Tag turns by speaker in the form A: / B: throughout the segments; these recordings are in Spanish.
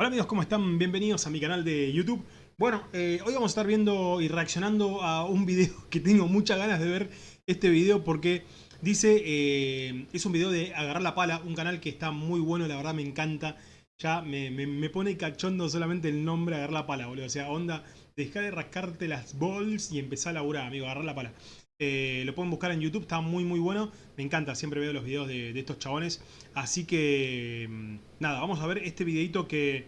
A: Hola amigos, ¿cómo están? Bienvenidos a mi canal de YouTube. Bueno, eh, hoy vamos a estar viendo y reaccionando a un video que tengo muchas ganas de ver este video porque dice, eh, es un video de Agarrar la Pala, un canal que está muy bueno, la verdad me encanta. Ya me, pone cachondo solamente el nombre Agarrar la Pala, boludo. O sea, onda, dejar de rascarte las balls y empezar a laburar, amigo, Agarrar la Pala. Eh, lo pueden buscar en YouTube, está muy muy bueno. Me encanta, siempre veo los videos de, estos chabones. Así que, mm, nada, vamos a ver este videito que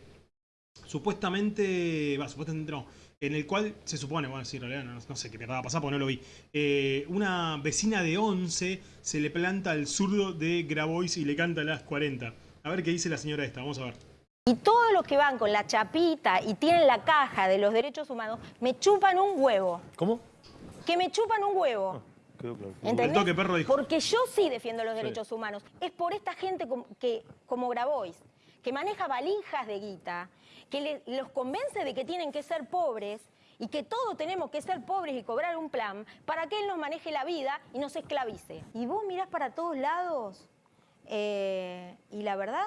A: supuestamente, va, supuestamente no, en el cual se supone, bueno, sí, en realidad no, sé qué va a pasar porque no lo vi. Eh, una vecina de 11 se le planta al zurdo de Grabois y le canta a las 40. A ver qué dice la señora esta, vamos a ver.
B: Y todos los que van con la chapita y tienen la caja de los derechos humanos, me chupan un huevo.
A: ¿Cómo?
B: Que me chupan un huevo.
A: Ah, perro
B: Porque yo sí defiendo los derechos humanos. Es por esta gente que, como Grabois, que maneja valijas de guita, que los convence de que tienen que ser pobres y que todos tenemos que ser pobres y cobrar un plan para que él nos maneje la vida y nos esclavice. Y vos mirás para todos lados eh, y la verdad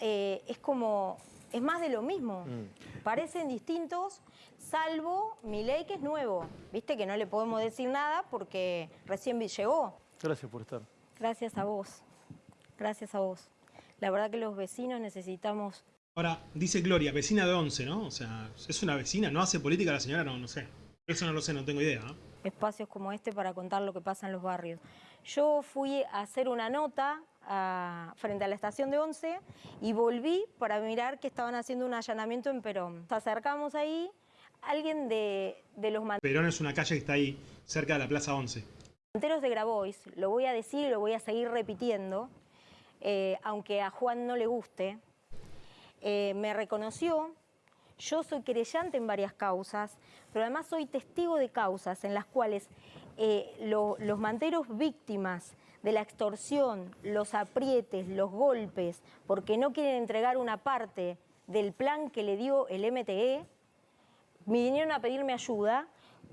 B: eh, es como, es más de lo mismo. Mm. Parecen distintos, salvo mi ley que es nuevo. Viste que no le podemos decir nada porque recién llegó.
A: Gracias por estar.
B: Gracias a vos. Gracias a vos. La verdad que los vecinos necesitamos...
A: Ahora, dice Gloria, vecina de once, ¿no? O sea, ¿es una vecina? ¿No hace política la señora? No, no sé. Eso no lo sé, no tengo idea.
B: Espacios como este para contar lo que pasa en los barrios. Yo fui a hacer una nota frente a la estación de Once y volví para mirar que estaban haciendo un allanamiento en Perón. Nos acercamos ahí alguien de, los manteros...
A: Perón es una calle que está ahí, cerca de la Plaza 11.
B: Manteros de Grabois, lo voy a decir y lo voy a seguir repitiendo, eh, aunque a Juan no le guste, eh, me reconoció, yo soy querellante en varias causas, pero además soy testigo de causas en las cuales eh, los manteros víctimas de la extorsión, los aprietes, los golpes, porque no quieren entregar una parte del plan que le dio el MTE, me vinieron a pedirme ayuda,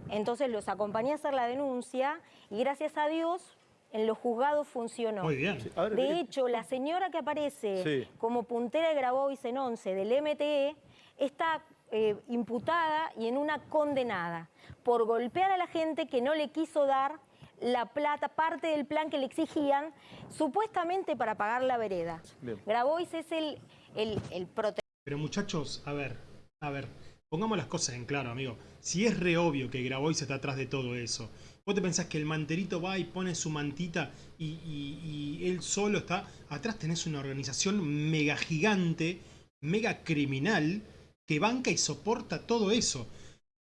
B: entonces los acompañé a hacer la denuncia y gracias a Dios en los juzgados funcionó.
A: Muy bien.
B: de hecho, la señora que aparece como puntera de Grabois en 11 del MTE está eh, imputada y en una condenada por golpear a la gente que no le quiso dar la plata, parte del plan que le exigían, supuestamente para pagar la vereda. Grabois es el, el, el protector.
A: Pero muchachos, a ver, a ver, Pongamos las cosas en claro, amigo. Si es re obvio que Grabois está atrás de todo eso, vos te pensás que el manterito va y pone su mantita y, él solo está... Atrás tenés una organización mega gigante, mega criminal, que banca y soporta todo eso.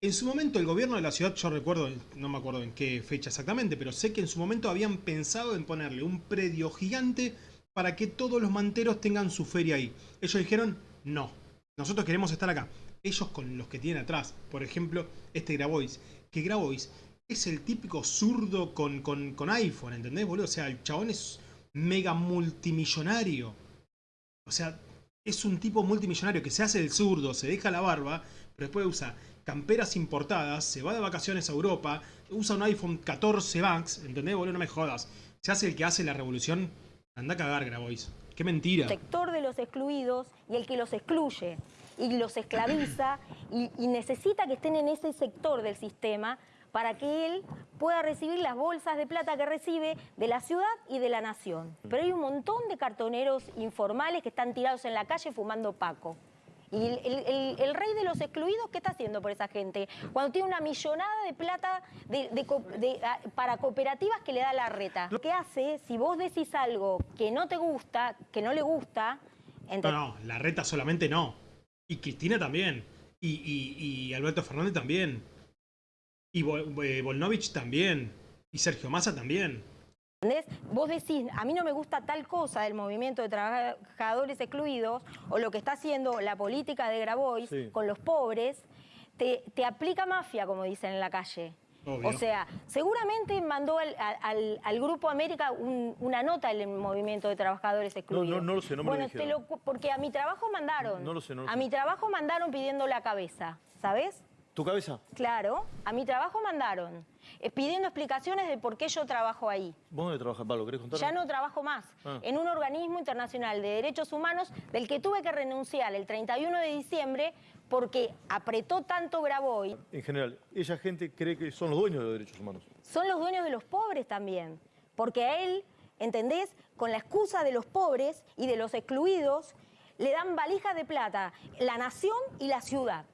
A: En su momento el gobierno de la ciudad, yo recuerdo, no me acuerdo en qué fecha exactamente, pero sé que en su momento habían pensado en ponerle un predio gigante para que todos los manteros tengan su feria ahí. Ellos dijeron, no, nosotros queremos estar acá ellos con los que tienen atrás. Por ejemplo, este Grabois. Que Grabois es el típico zurdo con, con, iPhone, ¿entendés, boludo? O sea, el chabón es mega multimillonario. O sea, es un tipo multimillonario que se hace el zurdo, se deja la barba, pero después usa camperas importadas, se va de vacaciones a Europa, usa un iPhone 14 Max, ¿entendés, boludo? No me jodas. Se hace el que hace la revolución. Anda a cagar, Grabois. Qué mentira.
B: Sector de los excluidos y el que los excluye y los esclaviza y, necesita que estén en ese sector del sistema para que él pueda recibir las bolsas de plata que recibe de la ciudad y de la nación. Pero hay un montón de cartoneros informales que están tirados en la calle fumando paco. Y el, rey de los excluidos, ¿qué está haciendo por esa gente? Cuando tiene una millonada de plata para cooperativas que le da la reta. Lo que hace, si vos decís algo que no te gusta, que no le gusta...
A: No, no, la reta solamente no. Y Cristina también. Y, Alberto Fernández también. Y eh, Volnovich también. Y Sergio Massa también.
B: ¿Entendés? Vos decís, a mí no me gusta tal cosa del movimiento de trabajadores excluidos o lo que está haciendo la política de Grabois con los pobres, te, te aplica mafia, como dicen en la calle. O sea, seguramente mandó al, Grupo América una nota el movimiento de trabajadores excluidos.
A: No, no, no lo sé, no me
B: bueno, lo porque a mi trabajo mandaron.
A: No, lo sé, no
B: A mi trabajo mandaron pidiendo la cabeza, ¿sabes?
C: ¿Tu cabeza?
B: Claro, a mi trabajo mandaron, eh, pidiendo explicaciones de por qué yo trabajo ahí.
C: ¿Vos dónde trabajas, Pablo? ¿Querés contar?
B: Ya no trabajo más
C: Ah.
B: en un organismo internacional de derechos humanos del que tuve que renunciar el 31 de diciembre porque apretó tanto Graboy.
C: En general, ella gente cree que son los dueños de los derechos humanos.
B: Son los dueños de los pobres también, porque a él, ¿entendés? Con la excusa de los pobres y de los excluidos, le dan valijas de plata la nación y la ciudad.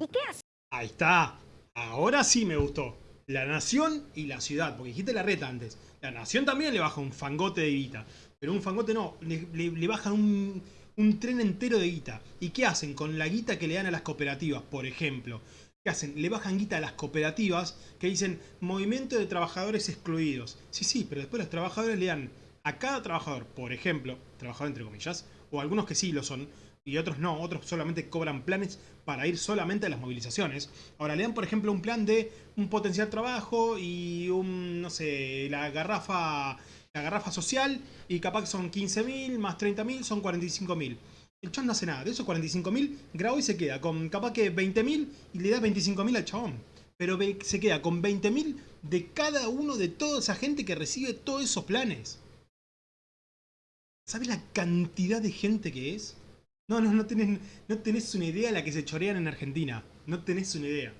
B: ¿Y qué hace?
A: Ahí está. Ahora sí me gustó. La nación y la ciudad. Porque dijiste la reta antes. La nación también le baja un fangote de guita. Pero un fangote no. Le, le- le bajan un, un tren entero de guita. ¿Y qué hacen con la guita que le dan a las cooperativas, por ejemplo? ¿Qué hacen? Le bajan guita a las cooperativas que dicen movimiento de trabajadores excluidos. Sí, sí, pero después los trabajadores le dan a cada trabajador, por ejemplo, trabajador entre comillas, o algunos que sí lo son, y otros no, otros solamente cobran planes para ir solamente a las movilizaciones. Ahora le dan, por ejemplo, un plan de un potencial trabajo y un, no sé, la garrafa, la garrafa social, y capaz que son 15.000 más 30.000 son 45.000. El chabón no hace nada, de esos 45.000, Graboy se queda con capaz que 20.000 y le da 25.000 al chabón. Pero se queda con 20.000 de cada uno de toda esa gente que recibe todos esos planes. ¿Sabes la cantidad de gente que es? No, no, no tenés, no tenés una idea de la que se chorean en Argentina. No tenés una idea.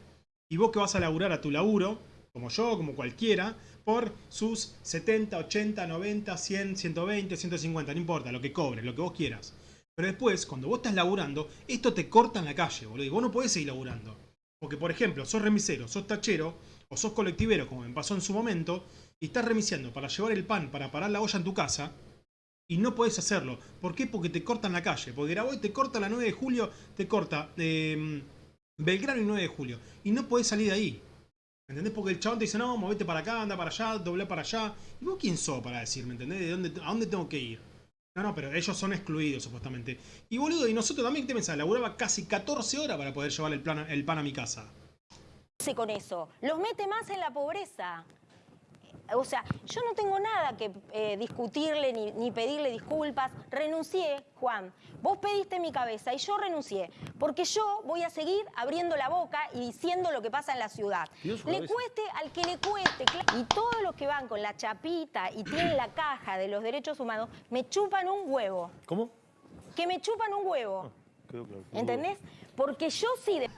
A: Y vos que vas a laburar a tu laburo, como yo, como cualquiera, por sus 70, 80, 90, 100, 120, 150, no importa, lo que cobres, lo que vos quieras. Pero después, cuando vos estás laburando, esto te corta en la calle, boludo. Y vos no podés seguir laburando. Porque, por ejemplo, sos remisero, sos tachero, o sos colectivero, como me pasó en su momento, y estás remisiendo para llevar el pan, para parar la olla en tu casa, y no podés hacerlo. ¿Por qué? Porque te cortan la calle. Porque Graboy te corta la 9 de julio, te corta eh, Belgrano y 9 de julio. Y no podés salir de ahí. ¿Entendés? Porque el chabón te dice, no, movete para acá, anda para allá, doblá para allá. ¿Y vos quién sos para decirme, entendés? ¿De dónde, ¿A dónde tengo que ir? No, no, pero ellos son excluidos, supuestamente. Y boludo, y nosotros también, ¿qué te pensás? Laburaba casi 14 horas para poder llevar el, plan, el pan a mi casa.
B: hace con eso? Los mete más en la pobreza. O sea, yo no tengo nada que eh, discutirle ni, ni pedirle disculpas. Renuncié, Juan. Vos pediste mi cabeza y yo renuncié. Porque yo voy a seguir abriendo la boca y diciendo lo que pasa en la ciudad. Le
C: cabeza.
B: cueste al que le cueste. Y todos los que van con la chapita y tienen la caja de los derechos humanos, me chupan un huevo.
C: ¿Cómo?
B: Que me chupan un huevo.
C: Quedó claro.
B: ¿Entendés? Porque yo sí de-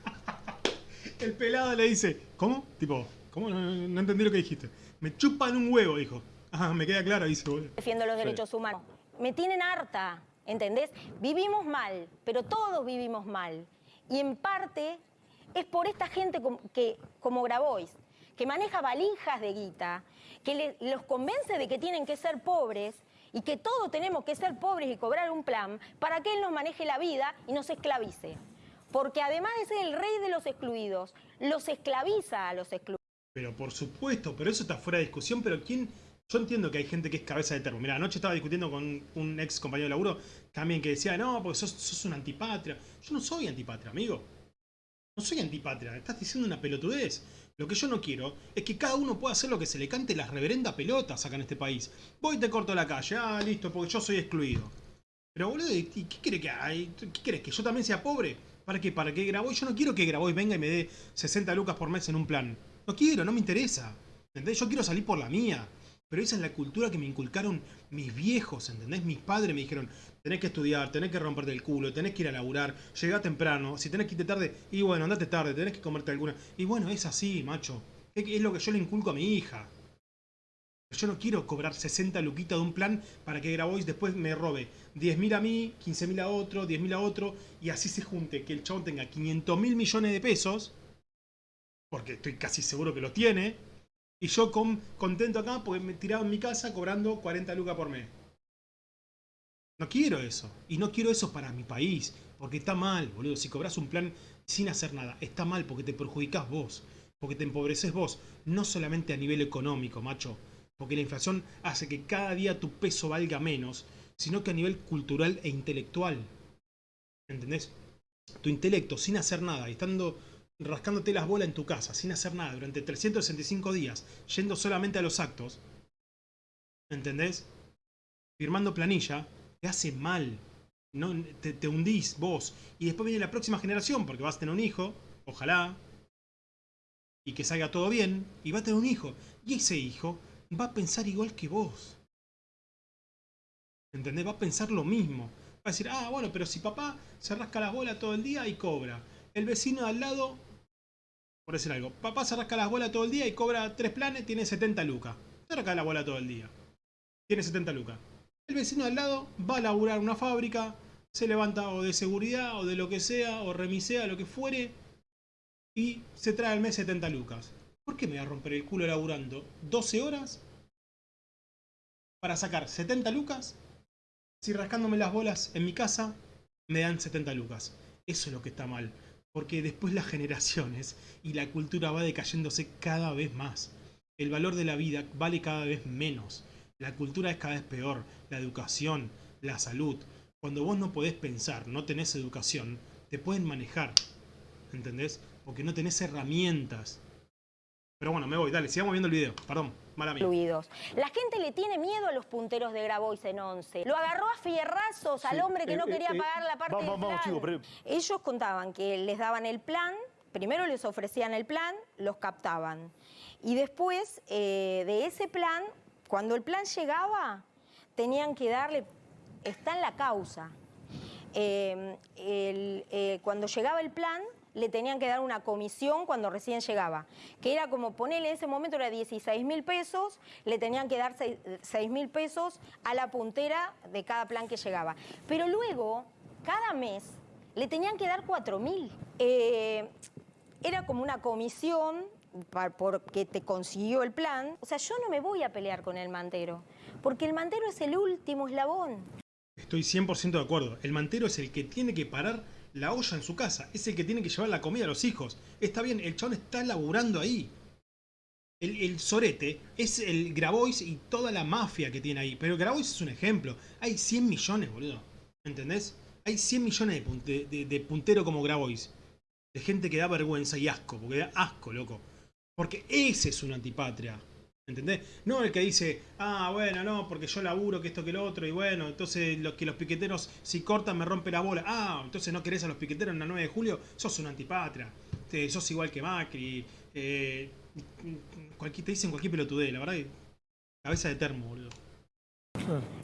A: El pelado le dice, ¿cómo? Tipo, ¿cómo? No, no- no entendí lo que dijiste. Me chupan un huevo, dijo. Ajá, me queda claro, dice, boludo.
B: defiendo los
C: Sí.
B: derechos humanos. Me tienen harta, ¿entendés? Vivimos mal, pero todos vivimos mal. Y en parte es por esta gente que, como Grabois, que maneja valijas de guita, que le- los convence de que tienen que ser pobres y que todos tenemos que ser pobres y cobrar un plan para que él nos maneje la vida y nos esclavice. Porque además de ser el rey de los excluidos, los esclaviza a los excluidos.
A: Pero por supuesto, pero eso está fuera de discusión, pero ¿quién? Yo entiendo que hay gente que es cabeza de termo. Mira, anoche estaba discutiendo con un ex compañero de laburo también que decía, no, porque sos, sos un antipatria. Yo no soy antipatria, amigo. No soy antipatria, estás diciendo una pelotudez. Lo que yo no quiero es que cada uno pueda hacer lo que se le cante las reverendas pelotas acá en este país. Voy y te corto la calle, ah, listo, porque yo soy excluido. Pero boludo, ¿y qué quiere que hay? ¿Qué querés? ¿Que yo también sea pobre? ¿Para qué? ¿Para qué Graboy? Yo no quiero que Graboy venga y me dé 60 lucas por mes en un plan. No quiero, no me interesa. ¿Entendés? Yo quiero salir por la mía. Pero esa es la cultura que me inculcaron mis viejos, ¿entendés? Mis padres me dijeron, tenés que estudiar, tenés que romperte el culo, tenés que ir a laburar, llegá temprano, si tenés que irte tarde, y bueno, andate tarde, tenés que comerte alguna. Y bueno, es así, macho. Es lo que yo le inculco a mi hija. Yo no quiero cobrar 60 luquitas de un plan para que Grabois después me robe 10.000 a mí, 15.000 a otro, 10.000 a otro, y así se junte, que el chabón tenga 500 mil millones de pesos, porque estoy casi seguro que los tiene, y yo con, contento acá porque me tiraba en mi casa cobrando 40 lucas por mes. No quiero eso, y no quiero eso para mi país, porque está mal, boludo. Si cobras un plan sin hacer nada, está mal porque te perjudicás vos, porque te empobreces vos, no solamente a nivel económico, macho, porque la inflación hace que cada día tu peso valga menos, sino que a nivel cultural e intelectual. ¿Entendés? Tu intelecto sin hacer nada, y estando rascándote las bolas en tu casa, sin hacer nada, durante 365 días, yendo solamente a los actos, ¿entendés? Firmando planilla, te hace mal. Te, hundís vos. Y después viene la próxima generación, porque vas a tener un hijo, ojalá, y que salga todo bien y va a tener un hijo. Y ese hijo va a pensar igual que vos. ¿Entendés? Va a pensar lo mismo. Va a decir, ah, bueno, pero si papá se rasca las bolas todo el día y cobra. El vecino de al lado, por decir algo, papá se rasca las bolas todo el día y cobra tres planes, tiene 70 lucas. Se rasca la bola todo el día. Tiene 70 lucas. El vecino al lado va a laburar una fábrica, se levanta o de seguridad o de lo que sea, o remisea, lo que fuere, y se trae al mes 70 lucas. ¿Por qué me voy a romper el culo laburando 12 horas para sacar 70 lucas si rascándome las bolas en mi casa me dan 70 lucas? Eso es lo que está mal. Porque después las generaciones y la cultura va decayéndose cada vez más. El valor de la vida vale cada vez menos. La cultura es cada vez peor. La educación, la salud. Cuando vos no podés pensar, no tenés educación, te pueden manejar. ¿Entendés? Porque no tenés herramientas. Pero bueno, me voy, dale, sigamos viendo el video. Perdón, mala mía.
B: incluidos. La gente le tiene miedo a los punteros de Grabois en 11. Lo agarró a fierrazos al hombre que
C: eh,
B: no
C: eh,
B: quería
C: eh,
B: pagar la parte
C: vamos,
B: del
C: vamos,
B: plan.
C: chicos, pero-
B: Ellos contaban que les daban el plan, primero les ofrecían el plan, los captaban. Y después eh, de ese plan, cuando el plan llegaba, tenían que darle, está en la causa. Eh, el- eh, cuando llegaba el plan, le tenían que dar una comisión cuando recién llegaba, que era como ponerle en ese momento era 16 mil pesos, le tenían que dar 6 mil pesos a la puntera de cada plan que llegaba. Pero luego, cada mes, le tenían que dar 4 mil. Eh, era como una comisión porque te consiguió el plan. O sea, yo no me voy a pelear con el mantero, porque el mantero es el último eslabón.
A: Estoy 100% de acuerdo. El mantero es el que tiene que parar la olla en su casa. Es el que tiene que llevar la comida a los hijos. Está bien, el chabón está laburando ahí. El, el sorete es el Grabois y toda la mafia que tiene ahí. Pero Grabois es un ejemplo. Hay 100 millones, boludo. ¿Entendés? Hay 100 millones de, pun- de, de- de puntero como Grabois. De gente que da vergüenza y asco. Porque da asco, loco. Porque ese es una antipatria. ¿Entendés? No el que dice, ah, bueno, no, porque yo laburo, que esto, que lo otro, y bueno, entonces los que los piqueteros, si cortan, me rompe la bola. Ah, entonces no querés a los piqueteros en la 9 de julio, sos una antipatria. Te- sos igual que Macri. Eh, cualquier, te dicen cualquier pelotudez, la verdad cabeza de termo, boludo.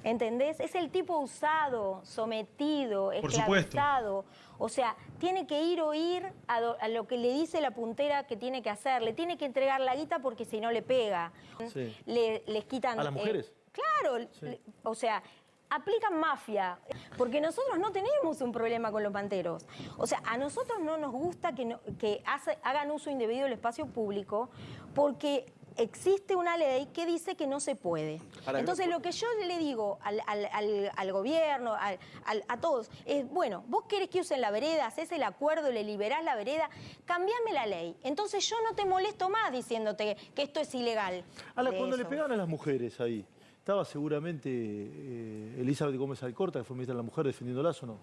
B: ¿Entendés? Es el tipo usado, sometido, esclavizado. O sea, tiene que ir o ir a, do- a lo que le dice la puntera que tiene que hacer. Le tiene que entregar la guita porque si no le pega.
C: Sí.
B: Le, les quitan...
C: ¿A las
B: eh,
C: mujeres?
B: claro.
C: Sí.
B: le- o sea, aplican mafia. Porque nosotros no tenemos un problema con los panteros. O sea, a nosotros no nos gusta que, no- que hace- hagan uso indebido del espacio público porque existe una ley que dice que no se puede. Entonces, lo que yo le digo al, al- al- al gobierno, al- al- a todos, es, bueno, vos querés que usen la vereda, haces el acuerdo, le liberás la vereda, cambiame la ley. Entonces yo no te molesto más diciéndote que esto es ilegal.
C: Ahora, cuando le
B: eso.
C: pegaban a las mujeres ahí, ¿estaba seguramente eh, Elizabeth Gómez Alcorta, que fue ministra de la Mujer, defendiéndolas o no?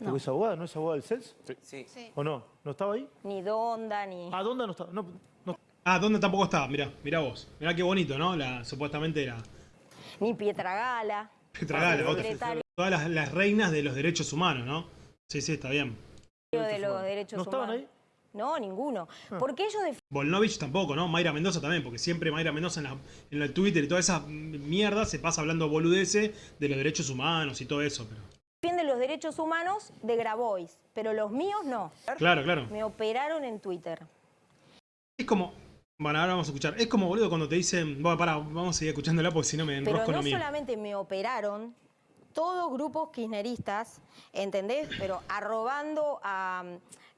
B: No.
C: ¿Porque es abogada? ¿No es abogada del CELS?
D: Sí.
C: ¿O no? ¿No estaba ahí?
B: Ni Donda, ni...
C: ¿A dónde no estaba? No, no.
A: Ah, ¿dónde tampoco estaba? Mirá, mirá vos. Mirá qué bonito, ¿no? La, supuestamente era
B: Ni Pietragala.
A: Petra Gala, otra. Todas las, las reinas de los derechos humanos, ¿no? Sí, sí, está bien.
B: de los derechos
C: ¿No estaban
B: humanos.
C: ahí?
B: No, ninguno. Porque ellos defienden
A: Volnovich tampoco, ¿no? Mayra Mendoza también, porque siempre Mayra Mendoza en, la- en el Twitter y toda esa mierda se pasa hablando boludeces de los derechos humanos y todo eso. Pero...
B: los derechos humanos de Grabois, pero los míos no.
A: Claro, claro.
B: Me operaron en Twitter.
A: Es como. Bueno, ahora vamos a escuchar. Es como, boludo, cuando te dicen. Bueno, pará, vamos a seguir escuchándola porque si no me
B: Pero
A: enrosco en
B: no solamente me operaron, todos grupos kirchneristas, ¿entendés? Pero arrobando a,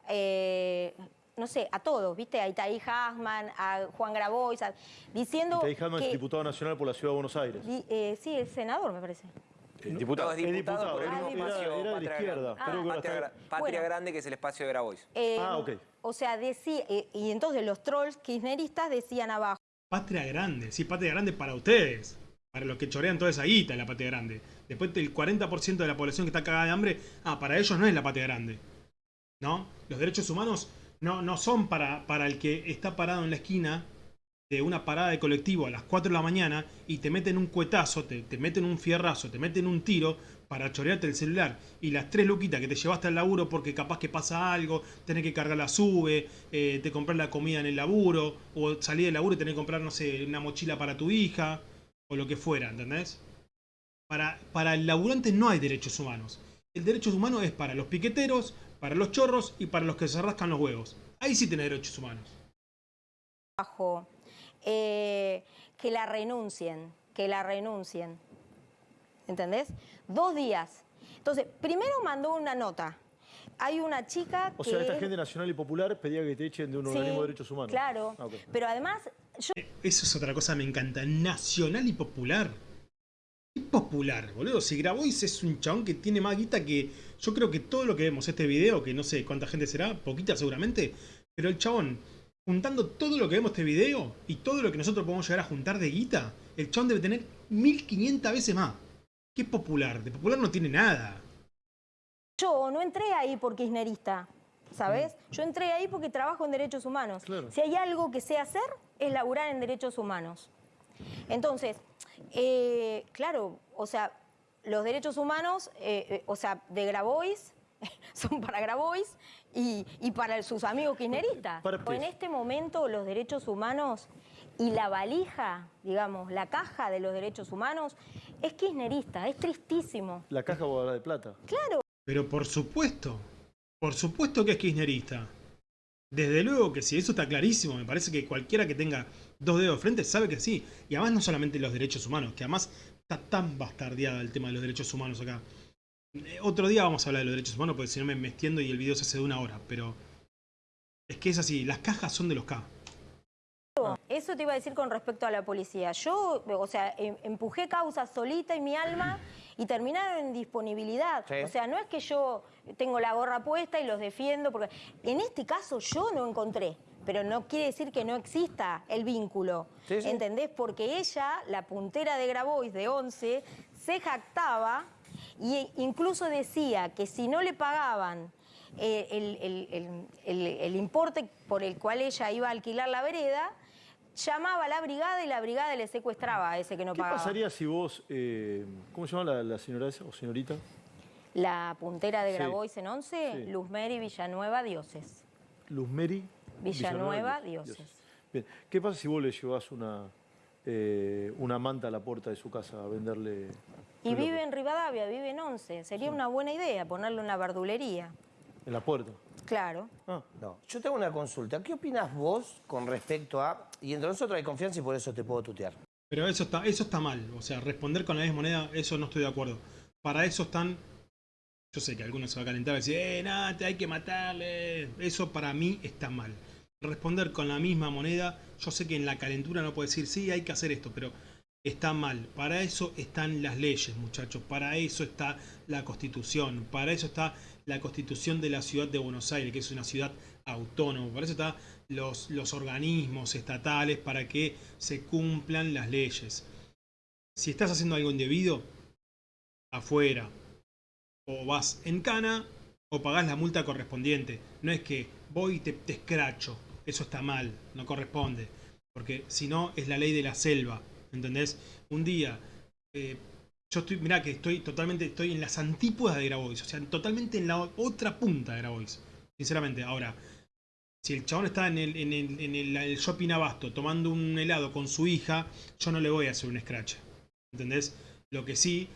B: eh, no sé, a todos, ¿viste? A Itaí Hasman, a Juan Grabois, a- diciendo
C: Itaí Hasman es diputado nacional por la Ciudad de Buenos Aires.
B: di- eh, sí, es senador, me parece.
D: El diputado es
C: Es
D: diputado, por el mismo
C: era-
D: espacio
C: era de la
D: Patria
C: izquierda, ahora
D: Patria, Patria
B: Bueno.
D: Grande, que es el espacio de Grabois.
B: Eh,
C: Ah, ok.
B: O sea, decía, eh, y entonces los trolls kirchneristas decían abajo,
A: Patria grande, sí, patria grande para ustedes. Para los que chorean toda esa guita en la patria grande. Después del 40% de la población que está cagada de hambre, ah, para ellos no es la patria grande. ¿No? Los derechos humanos no, no son para, para el que está parado en la esquina de una parada de colectivo a las 4 de la mañana y te meten un cuetazo, te, te meten un fierrazo, te meten un tiro para chorearte el celular y las tres luquitas que te llevaste al laburo porque capaz que pasa algo, tenés que cargar la sube, eh, te comprar la comida en el laburo, o salir del laburo y tenés que comprar, no sé, una mochila para tu hija, o lo que fuera, ¿entendés? Para, para el laburante no hay derechos humanos. El derecho humano es para los piqueteros, para los chorros y para los que se rascan los huevos. Ahí sí tenés derechos humanos.
B: Eh, que la renuncien, que la renuncien. ¿Entendés? Dos días. Entonces, primero mandó una nota. Hay una chica
C: O
B: que...
C: sea, esta
B: es-
C: gente nacional y popular pedía que te echen de un
B: Sí,
C: organismo de derechos humanos.
B: Claro.
C: Ah.
B: Pero además, yo
A: Eso es otra cosa, me encanta. Nacional y popular. ¿Qué popular, boludo? Si Grabois es un chabón que tiene más guita que. Yo creo que todo lo que vemos este video, que no sé cuánta gente será, poquita seguramente. Pero el chabón, juntando todo lo que vemos este video y todo lo que nosotros podemos llegar a juntar de guita, el chabón debe tener 1500 veces más. ¿Qué popular? De popular no tiene nada.
B: Yo no entré ahí por kirchnerista, ¿sabes? Yo entré ahí porque trabajo en derechos humanos.
C: Claro.
B: Si hay algo que sé hacer, es laburar en derechos humanos. Entonces, eh, claro, o sea, los derechos humanos, eh, eh, o sea, de Grabois, son para Grabois y, y para sus amigos kirchneristas.
C: Para-
B: O en este momento los derechos humanos y la valija, digamos, la caja de los derechos humanos, es kirchnerista, es tristísimo.
C: La caja guardada de plata.
B: Claro.
A: Pero por supuesto, por supuesto que es kirchnerista. Desde luego que sí, eso está clarísimo. Me parece que cualquiera que tenga dos dedos de frente sabe que sí. Y además no solamente los derechos humanos, que además está tan bastardeada el tema de los derechos humanos acá. Eh, otro día vamos a hablar de los derechos humanos porque si no me, me extiendo y el video se hace de una hora. Pero es que es así, las cajas son de los K.
B: Eso te iba a decir con respecto a la policía. Yo, o sea, em- empujé causas solita y mi alma y terminaron en disponibilidad.
D: Sí.
B: O sea, no es que yo tengo la gorra puesta y los defiendo, porque en este caso yo no encontré. Pero no quiere decir que no exista el vínculo.
D: Sí, sí.
B: ¿Entendés? Porque ella, la puntera de Grabois de 11, se jactaba e incluso decía que si no le pagaban eh, el, el- el- el- el importe por el cual ella iba a alquilar la vereda, llamaba a la brigada y la brigada le secuestraba a ese que no
C: ¿Qué
B: pagaba.
C: pasaría si vos, eh, ¿cómo se llama la, la señora esa o señorita?
B: La puntera de
C: Sí.
B: Grabois en 11,
C: Sí.
B: Luzmeri Villanueva Dioses.
C: Luzmeri
B: Villanueva,
C: Dioses.
B: Dioses.
C: Bien, ¿qué pasa si vos le llevas una, eh, una manta a la puerta de su casa a venderle?
B: Y vive en Rivadavia, vive en 11. Sería una buena idea ponerle una verdulería.
C: En la puerta.
B: Claro.
C: Ah,
E: No, yo tengo una consulta. ¿Qué opinas vos con respecto a... Y entre nosotros hay confianza y por eso te puedo tutear.
A: Pero eso está, eso está mal. O sea, responder con la misma moneda, eso no estoy de acuerdo. Para eso están. Yo sé que algunos se va a calentar y decir, eh, nada, te hay que matarle. Eso para mí está mal. Responder con la misma moneda, yo sé que en la calentura no puede decir, sí, hay que hacer esto, pero está mal. Para eso están las leyes, muchachos. Para eso está la constitución. Para eso está la constitución de la ciudad de Buenos Aires, que es una ciudad autónoma. Para eso están los, los organismos estatales para que se cumplan las leyes. Si estás haciendo algo indebido, afuera. O vas en cana o pagás la multa correspondiente. No es que voy y te, te escracho. Eso está mal, no corresponde. Porque si no, es la ley de la selva. ¿Entendés? Un día, eh, yo estoy, mirá que estoy totalmente, estoy en las antípodas de Grabois. O sea, totalmente en la otra punta de Grabois. Sinceramente, ahora, si el chabón está en el, en el, en el- shopping abasto tomando un helado con su hija, yo no le voy a hacer un scratch. ¿Entendés? Lo que sí,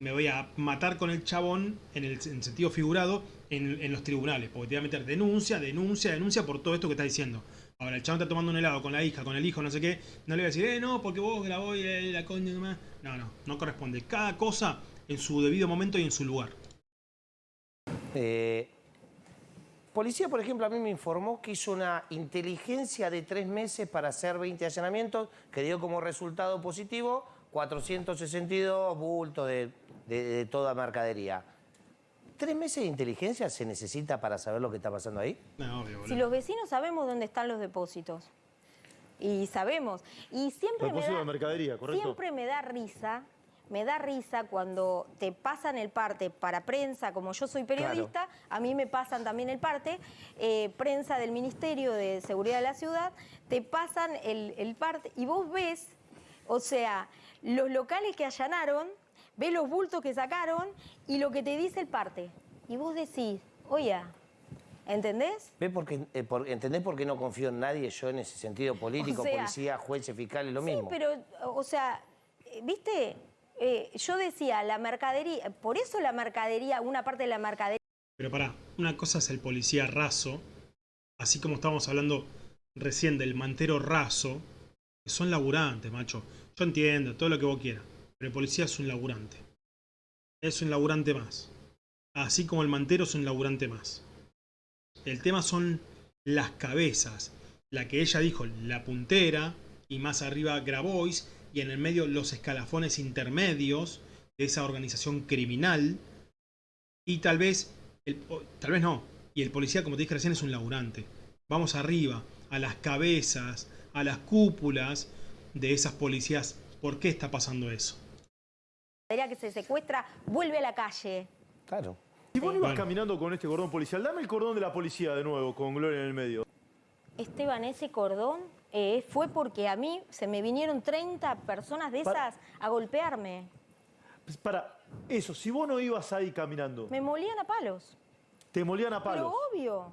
A: me voy a matar con el chabón en el en sentido figurado en, en los tribunales. Porque te voy a meter denuncia, denuncia, denuncia por todo esto que está diciendo. Ahora, el chabón está tomando un helado con la hija, con el hijo, no sé qué. No le voy a decir, eh, no, porque vos grabó eh, la coña. nomás". No, no, no corresponde. Cada cosa en su debido momento y en su lugar.
E: Eh, policía, por ejemplo, a mí me informó que hizo una inteligencia de tres meses para hacer 20 allanamientos, que dio como resultado positivo 462 bultos de, de- de toda mercadería. ¿Tres meses de inteligencia se necesita para saber lo que está pasando ahí?
A: No, obvio, boludo.
B: Si los vecinos sabemos dónde están los depósitos. Y sabemos. Y siempre me
C: Depósito
B: da,
C: de mercadería, ¿correcto?
B: Siempre me da risa, me da risa cuando te pasan el parte para prensa, como yo soy periodista, a mí me pasan también el parte, eh, prensa del Ministerio de Seguridad de la Ciudad, te pasan el, el parte y vos ves, o sea, los locales que allanaron, ves los bultos que sacaron y lo que te dice el parte. Y vos decís, oye, ¿entendés?
E: ¿Ves por qué, eh, por- ¿Entendés por qué no confío en nadie yo en ese sentido político,
B: O sea,
E: policía, jueces, fiscales, lo
B: Sí,
E: mismo?
B: pero, o sea, eh, viste, Eh, yo decía, la mercadería, por eso la mercadería, una parte de la mercadería
A: Pero pará, una cosa es el policía raso, así como estábamos hablando recién del mantero raso, que son laburantes, macho. Yo entiendo todo lo que vos quieras, el policía es un laburante. Es un laburante más. Así como el mantero es un laburante más. El tema son las cabezas. La que ella dijo, la puntera, y más arriba Grabois, y en el medio los escalafones intermedios de esa organización criminal. Y tal vez, tal vez no, y el policía, como te dije recién, es un laburante. Vamos arriba, a las cabezas, a las cúpulas de esas policías. ¿Por qué está pasando eso?
B: Que se secuestra vuelve a la calle.
E: Claro.
C: Si vos no ibas
A: Bueno.
C: caminando con este cordón policial, dame el cordón de la policía de nuevo, con Gloria en el medio.
B: Esteban, ese cordón eh, fue porque a mí se me vinieron 30 personas de
C: Para-
B: esas a golpearme.
C: Pues Para, eso, si vos no ibas ahí caminando,
B: Me molían a palos.
C: te molían a
B: Pero
C: palos.
B: obvio.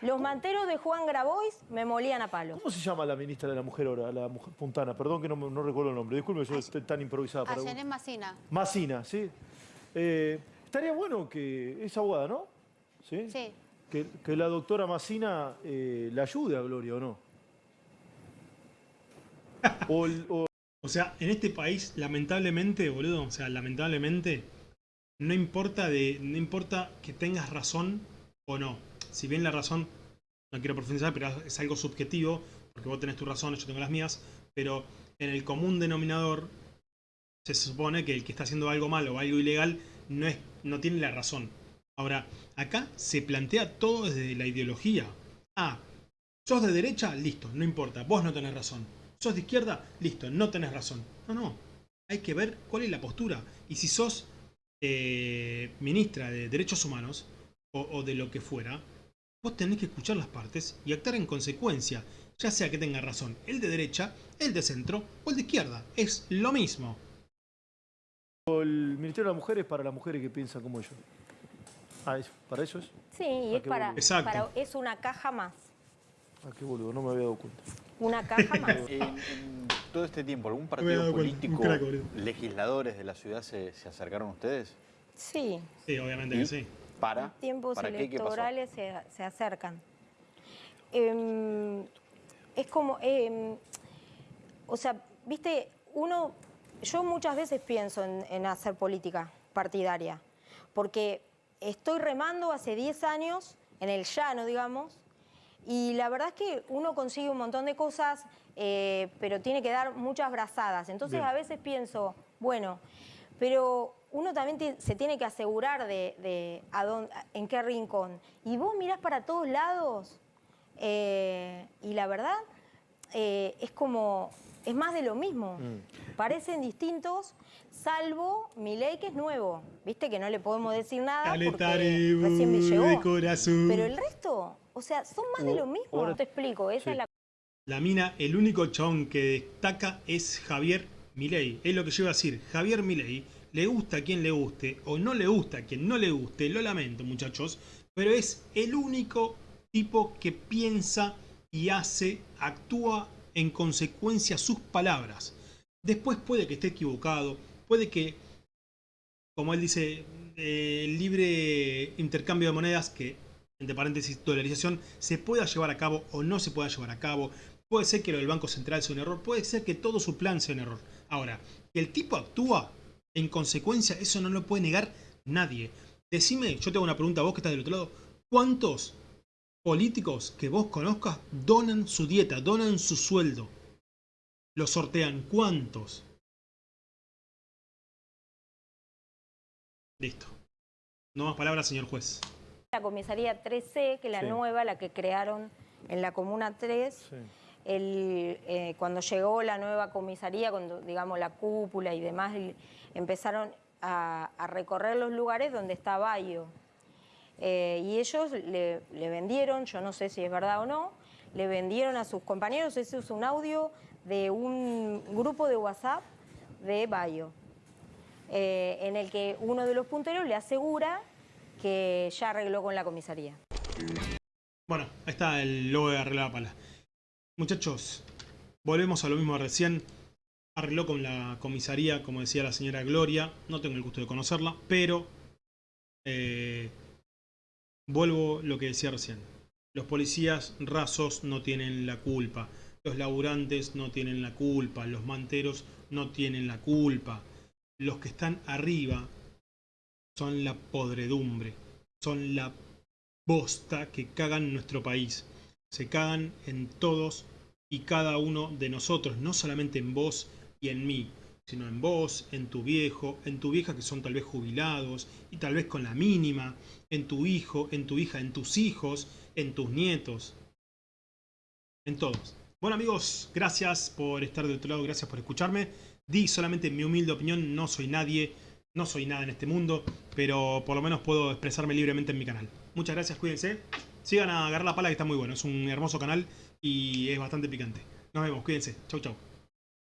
B: Los manteros de Juan Grabois me molían a palos.
C: ¿Cómo se llama la ministra de la Mujer ahora, la mujer puntana? Perdón que no, me- no recuerdo el nombre. Disculpe, yo estoy tan improvisada. para-
F: Ayer Macina.
C: Macina, ¿sí? Eh, estaría bueno que es abogada, ¿no? Sí.
F: Sí.
C: Que, que la doctora Macina eh, la ayude a Gloria, ¿o no? O- O
A: sea, en este país, lamentablemente, boludo, o sea, lamentablemente, no importa de. No importa que tengas razón o no. Si bien la razón, no quiero profundizar, pero es algo subjetivo, porque vos tenés tu razón, yo tengo las mías, pero en el común denominador se supone que el que está haciendo algo malo o algo ilegal no, es, no tiene la razón. Ahora, acá se plantea todo desde la ideología. Ah, sos de derecha, listo, no importa, vos no tenés razón. Sos de izquierda, listo, no tenés razón. No, no, hay que ver cuál es la postura. Y si sos eh, ministra de Derechos Humanos o de lo que fuera, vos tenés que escuchar las partes y actuar en consecuencia, ya sea que tenga razón el de derecha, el de centro o el de izquierda. Es lo mismo.
C: el Ministerio de la Mujer es para las mujeres que piensan como yo. Ah, eso, ¿para eso es?
B: Sí, y es para, para- es una caja más.
C: Ah, qué boludo, no me había dado cuenta.
B: Una caja más.
G: En, en todo este tiempo, ¿algún partido político,
A: crack,
G: legisladores de la ciudad se, se acercaron a ustedes?
B: Sí,
A: Sí, obviamente que sí.
G: ¿Para?
B: tiempos
G: ¿Para qué? ¿Qué pasó?
B: electorales se, se acercan. Em, es como, em, o sea, viste, uno, yo muchas veces pienso en, en hacer política partidaria, porque estoy remando hace 10 años en el llano, digamos, y la verdad es que uno consigue un montón de cosas, eh, pero tiene que dar muchas brazadas. Entonces
C: Bien.
B: a veces pienso, bueno, pero uno también se tiene que asegurar de, de a dónde- en qué rincón. Y vos mirás para todos lados eh, y la verdad eh, es como, es más de lo mismo. Parecen distintos, salvo mi ley que es nuevo. Viste que no le podemos decir nada porque recién me llegó.
A: de corazón.
B: Pero el resto, o sea, son más de lo mismo.
C: ahora-
B: Te explico, esa
C: Sí.
B: es la
A: La mina, el único chabón que destaca es Javier Milei. Es lo que yo iba a decir. Javier Milei, le gusta a quien le guste o no le gusta a quien no le guste, lo lamento muchachos, pero es el único tipo que piensa y hace, actúa en consecuencia sus palabras. Después puede que esté equivocado, puede que, como él dice, el libre intercambio de monedas, que entre paréntesis dolarización, se pueda llevar a cabo o no se pueda llevar a cabo. Puede ser que lo del Banco Central sea un error, puede ser que todo su plan sea un error. Ahora, que el tipo actúa en consecuencia, eso no lo puede negar nadie. Decime, yo te hago una pregunta a vos que estás del otro lado, ¿cuántos políticos que vos conozcas donan su dieta, donan su sueldo? ¿Lo sortean? ¿Cuántos? Listo. No más palabras, señor juez.
B: la comisaría 3C, que es la
C: Sí.
B: nueva, la que crearon en la Comuna 3.
C: Sí.
B: Eh, cuando llegó la nueva comisaría, cuando digamos la cúpula y demás, empezaron a, recorrer los lugares donde está Bayo. Eh, y ellos le, vendieron, yo no sé si es verdad o no, le vendieron a sus compañeros, ese es un audio de un grupo de WhatsApp de Bayo. eh, en el que uno de los punteros le asegura que ya arregló con la comisaría.
A: Bueno, ahí está el logo de Arreglar la Pala. Muchachos, volvemos a lo mismo recién. Arregló con la comisaría, como decía la señora Gloria. No tengo el gusto de conocerla, pero... eh, vuelvo lo que decía recién. Los policías rasos no tienen la culpa. Los laburantes no tienen la culpa. Los manteros no tienen la culpa. Los que están arriba son la podredumbre. Son la bosta que cagan nuestro país. Se cagan en todos y cada uno de nosotros, no solamente en vos y en mí, sino en vos, en tu viejo, en tu vieja que son tal vez jubilados y tal vez con la mínima, en tu hijo, en tu hija, en tus hijos, en tus nietos, en todos. Bueno amigos, gracias por estar de otro lado, gracias por escucharme. Di solamente mi humilde opinión, no soy nadie, no soy nada en este mundo, pero por lo menos puedo expresarme libremente en mi canal. Muchas gracias, cuídense. Sigan a agarrar la pala que está muy bueno, es un hermoso canal y es bastante picante. Nos vemos, cuídense. Chau, chau.